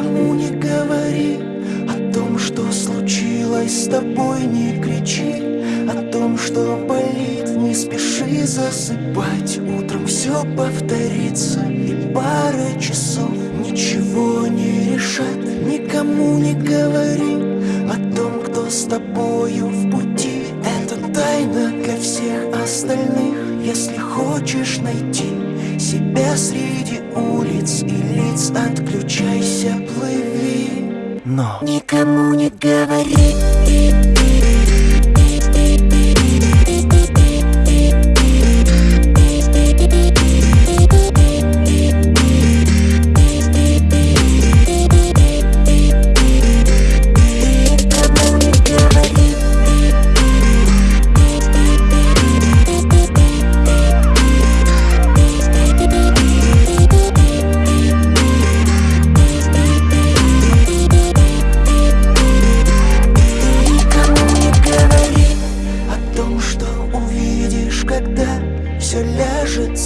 Никому не говори о том, что случилось с тобой Не кричи о том, что болит Не спеши засыпать. Утром все повторится И пара часов ничего не решат. Никому не говори о том, кто с тобою в пути тайна для всех остальных. Если хочешь найти себя среди улиц и лиц Отключайся, плыви. Но никому не говори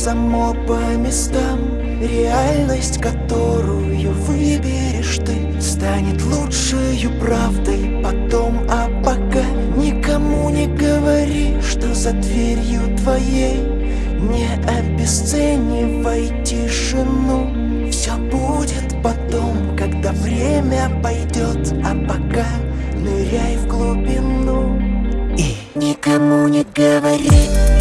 само по местам. Реальность, которую выберешь ты Станет лучшей правдой. Потом А пока никому не говори, что за дверью твоей Не обесценивай тишину. Все будет потом, когда время пойдет А пока ныряй в глубину. И никому не говори